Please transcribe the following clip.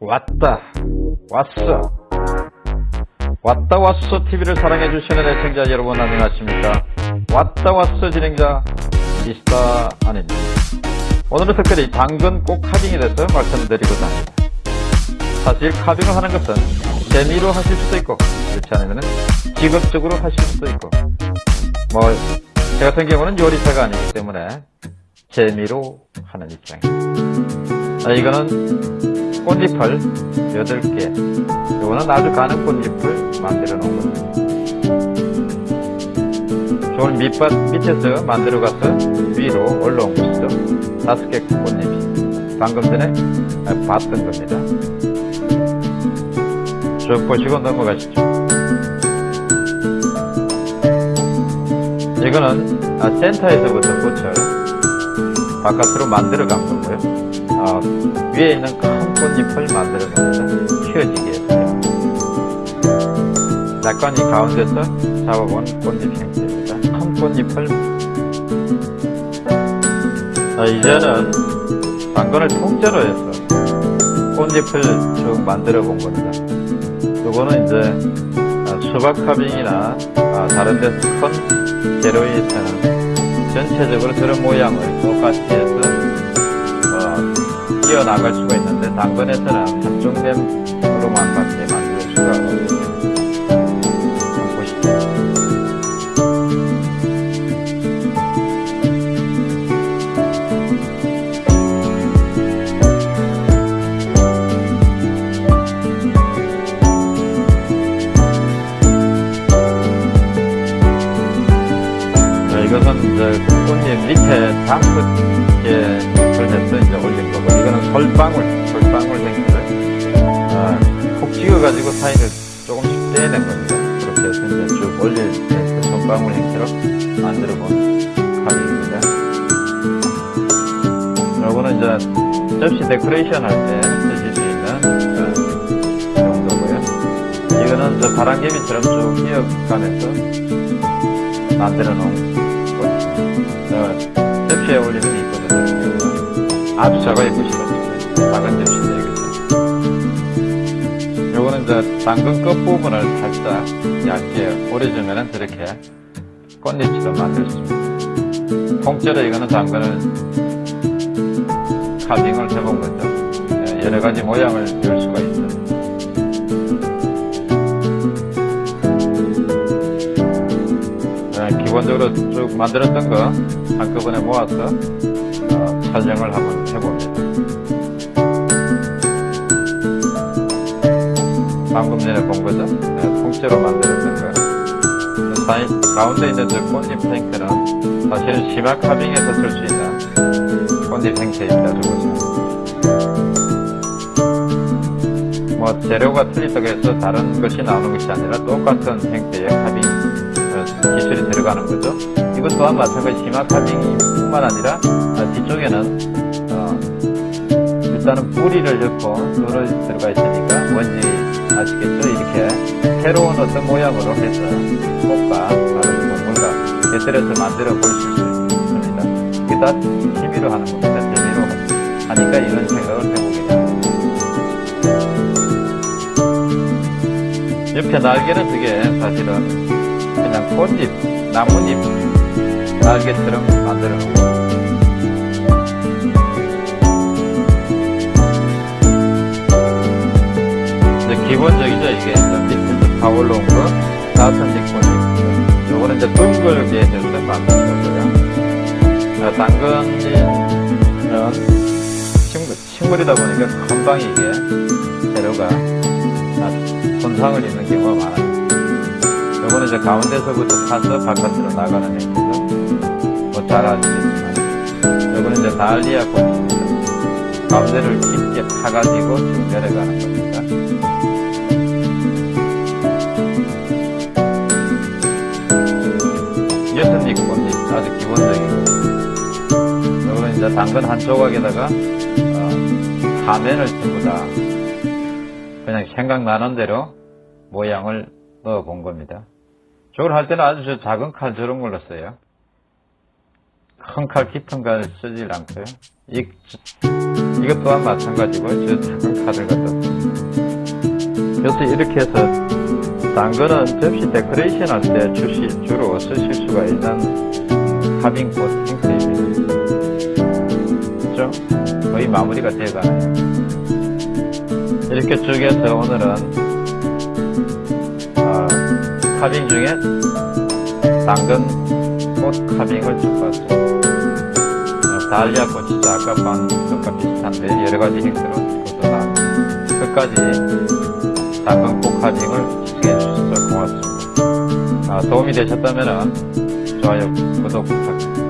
왔다 왔어. 왔다 왔어 TV를 사랑해주시는 애청자 여러분 안녕하십니까? 왔다 왔어 진행자 미스터 아닙니다. 오늘은 특별히 당근 꼭 카빙에 대해서 말씀드리고자 합니다. 사실 카빙을 하는 것은 재미로 하실 수도 있고 그렇지 않으면 직업적으로 하실 수도 있고 뭐 제 같은 경우는 요리사가 아니기 때문에 재미로 하는 입장입니다. 아, 이거는 꽃잎을 8개. 이거는 아주 가는 꽃잎을 만들어 놓은 겁니다 좋은 밑밭 밑에서 만들어 가서 위로 올라온 것이죠. 5개 꽃잎이. 방금 전에 봤던 겁니다. 쭉 보시고 넘어가시죠. 이거는 아, 센터에서부터 꽃을 바깥으로 만들어 간 거고요. 어, 위에 있는 큰 꽃잎을 만들어 겁니다 키워지게 해서요. 약간 이 가운데서 잡아본 꽃잎 형태입니다. 큰 꽃잎을 자, 이제는 당근을 통째로 해서 꽃잎을 쭉 만들어 본 겁니다. 요거는 이제 아, 수박 카빙이나 아, 다른 데서 큰 재료에서는 전체적으로 저런 모양을 똑같이 해서 어, 이어나갈 수가 있는데 당근에서는 한쪽 면으로만 밖에 만들 수가. 자, 이것은 이제 꽃잎 밑에 다섯 솔방울, 솔방울 생기를, 아, 콕 찍어가지고 사이를 조금씩 떼낸 겁니다. 그렇게 해서 이제 쭉 올릴 때 손방울 형태로 만들어 본 가격입니다. 요거는 이제 접시 데코레이션 할 때 쓰실 수 있는 그 정도고요. 이거는 저 바람개비처럼 쭉 이어가면서 만들어 놓은 어, 접시에 올리면 이쁘거든요. 아주 작아 예쁘시 접시인데 이것은. 요거는 이제 당근 끝부분을 살짝 얇게 오려주면은 저렇게 꽃잎처럼 만들 수 있습니다. 통째로 이거는 당근을 카빙을 해본 거죠. 예, 여러 가지 모양을 낼 수가 있어요. 네, 기본적으로 쭉 만들었던 거 한꺼번에 모아서 어, 촬영을 한번 해봅니다. 방금 전에 본 거죠? 네, 통째로 만들었던 거. 사이, 가운데 있는 저 꽃잎 탱크는 사실은 심화 카빙에서 쓸 수 있는 꽃잎 형태입니다. 저것은. 뭐 재료가 틀리다고 해서 다른 것이 나오는 것이 아니라 똑같은 형태의 카빙 어, 기술이 들어가는 거죠. 이것 또한 마찬가지 심화 카빙뿐만 아니라 어, 뒤쪽에는 어, 일단은 뿌리를 넣고 룰을 들어가 있으니까 뭔지 아시겠죠? 이렇게 새로운 어떤 모양으로 해서 꽃과 다른 동물과 곁들여서 만들어 보실 수 있습니다. 이게 다 취미로 하는 겁니다. 재미로 하니까 이런 생각을 해보게 됩니다. 옆에 날개는 그게 사실은 그냥 꽃잎, 나뭇잎 날개처럼 만들어 놓은 거예요. 만든 거고요 자, 당근은 식물, 식물이다 보니까 금방 이게 재료가 손상을 입는 경우가 많아요. 요거는 이제 가운데서부터 타서 바깥으로 나가는 행태죠. 뭐잘 아시겠지만. 요거는 이제 달리아 꽃입니다. 가운데를 깊게 파가지고 쭉 내려가는 겁니다. 이제 당근 한 조각에다가 어, 사면을 전부 다 그냥 생각나는 대로 모양을 넣어 본 겁니다. 저걸 할 때는 아주 저 작은 칼 저런 걸로 써요. 큰 칼 깊은 걸 쓰질 않고요. 이, 이것 또한 마찬가지고 저 작은 칼을 갖다 그래서 이렇게 해서 당근은 접시 데코레이션 할 때 주로 쓰실 수가 있는 카빙꽃 형태입니다. 거의 마무리가 되어가네요. 이렇게 쭉 해서 오늘은 어, 카빙 중에 당근 꽃 카빙을 쭉 봤습니다. 어, 달리아 꽃이 진짜 아까 반 것과 비슷한데 여러가지 형태로 다 끝까지 당근 꽃 카빙을 시청해 주셔서 고맙습니다. 아, 도움이 되셨다면 좋아요, 구독 부탁드립니다.